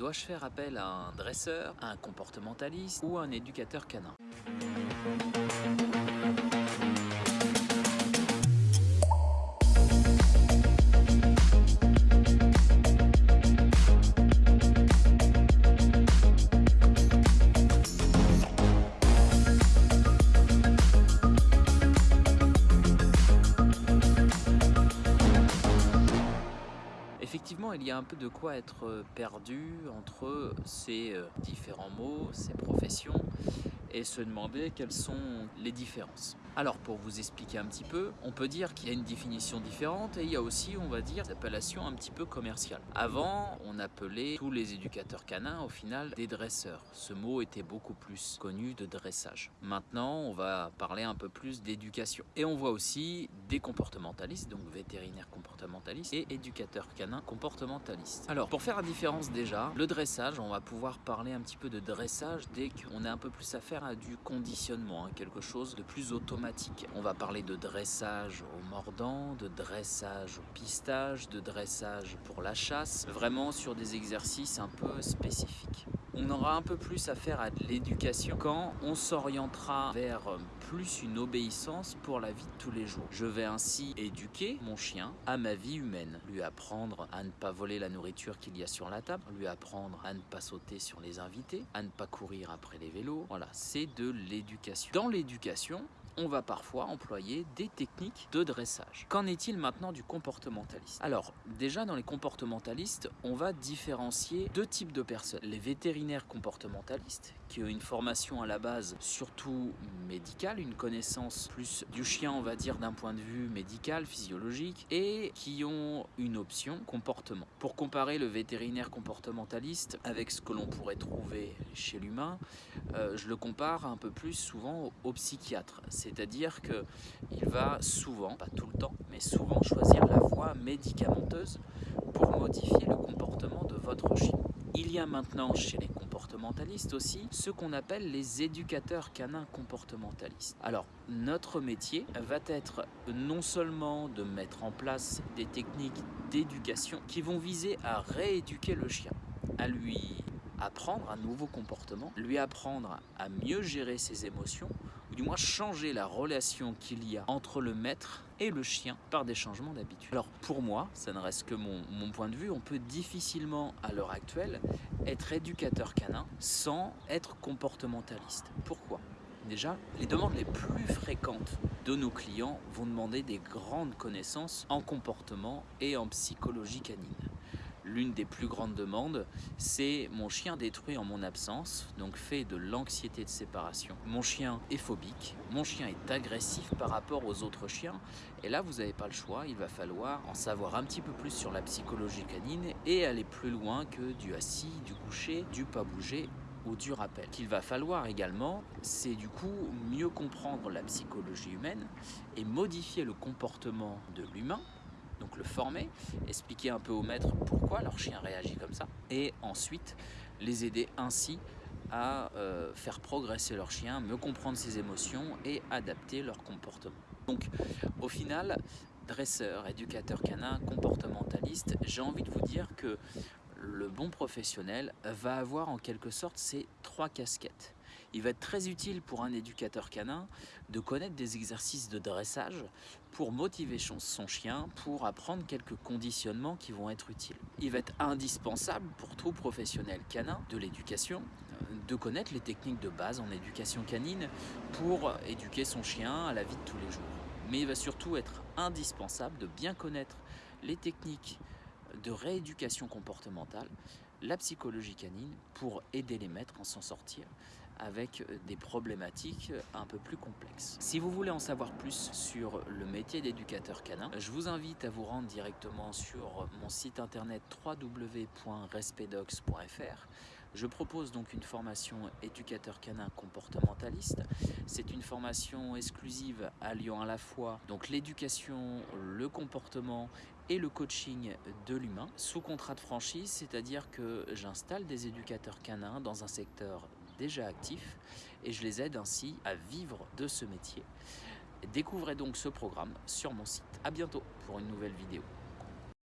Dois-je faire appel à un dresseur, un comportementaliste ou un éducateur canin? Il y a un peu de quoi être perdu entre ces euh, différents mots, ces professions, et se demander quelles sont les différences. Alors pour vous expliquer un petit peu, on peut dire qu'il y a une définition différente et il y a aussi, on va dire, des appellations un petit peu commerciales. Avant, on appelait tous les éducateurs canins au final des dresseurs. Ce mot était beaucoup plus connu de dressage. Maintenant, on va parler un peu plus d'éducation. Et on voit aussi des comportementalistes, donc vétérinaires comportementalistes et éducateurs canins comportementalistes. Alors pour faire la différence déjà, le dressage, on va pouvoir parler un petit peu de dressage dès qu'on a un peu plus à faire à du conditionnement, hein, quelque chose de plus automatique on va parler de dressage au mordant, de dressage au pistage, de dressage pour la chasse, vraiment sur des exercices un peu spécifiques. On aura un peu plus à faire à de l'éducation quand on s'orientera vers plus une obéissance pour la vie de tous les jours. Je vais ainsi éduquer mon chien à ma vie humaine, lui apprendre à ne pas voler la nourriture qu'il y a sur la table, lui apprendre à ne pas sauter sur les invités, à ne pas courir après les vélos. Voilà, c'est de l'éducation. Dans l'éducation, on va parfois employer des techniques de dressage. Qu'en est-il maintenant du comportementaliste? Alors, déjà dans les comportementalistes, on va différencier deux types de personnes. Les vétérinaires comportementalistes, qui ont une formation à la base surtout médicale, une connaissance plus du chien, on va dire, d'un point de vue médical, physiologique, et qui ont une option comportement. Pour comparer le vétérinaire comportementaliste avec ce que l'on pourrait trouver chez l'humain, euh, je le compare un peu plus souvent au psychiatre c'est-à-dire qu'il va souvent, pas tout le temps, mais souvent choisir la voie médicamenteuse pour modifier le comportement de votre chien. Il y a maintenant chez les comportementalistes aussi ce qu'on appelle les éducateurs canins comportementalistes. Alors notre métier va être non seulement de mettre en place des techniques d'éducation qui vont viser à rééduquer le chien, à lui apprendre un nouveau comportement, lui apprendre à mieux gérer ses émotions, ou du moins changer la relation qu'il y a entre le maître et le chien par des changements d'habitude. Alors pour moi, ça ne reste que mon, mon, point de vue, on peut difficilement à l'heure actuelle être éducateur canin sans être comportementaliste. Pourquoi? Déjà, les demandes les plus fréquentes de nos clients vont demander des grandes connaissances en comportement et en psychologie canine l'une des plus grandes demandes, c'est mon chien détruit en mon absence, donc fait de l'anxiété de séparation. Mon chien est phobique, mon chien est agressif par rapport aux autres chiens, et là vous n'avez pas le choix, il va falloir en savoir un petit peu plus sur la psychologie canine et aller plus loin que du assis, du coucher, du pas bouger ou du rappel. Qu'il va falloir également, c'est du coup mieux comprendre la psychologie humaine et modifier le comportement de l'humain donc le former, expliquer un peu aux maîtres pourquoi leur chien réagit comme ça, et ensuite les aider ainsi à euh, faire progresser leur chien, mieux comprendre ses émotions et adapter leur comportement. Donc au final, dresseur, éducateur canin, comportementaliste, j'ai envie de vous dire que le bon professionnel va avoir en quelque sorte ces trois casquettes. Il va être très utile pour un éducateur canin de connaître des exercices de dressage pour motiver son chien, pour apprendre quelques conditionnements qui vont être utiles. Il va être indispensable pour tout professionnel canin de l'éducation de connaître les techniques de base en éducation canine pour éduquer son chien à la vie de tous les jours. Mais il va surtout être indispensable de bien connaître les techniques de rééducation comportementale, la psychologie canine, pour aider les maîtres à s'en sortir avec des problématiques un peu plus complexes. Si vous voulez en savoir plus sur le métier d'éducateur canin, je vous invite à vous rendre directement sur mon site internet www.respedox.fr je propose donc une formation éducateur canin comportementaliste. C'est une formation exclusive alliant à la fois donc l'éducation, le comportement et le coaching de l'humain sous contrat de franchise, c'est-à-dire que j'installe des éducateurs canins dans un secteur déjà actif et je les aide ainsi à vivre de ce métier. Découvrez donc ce programme sur mon site. A bientôt pour une nouvelle vidéo.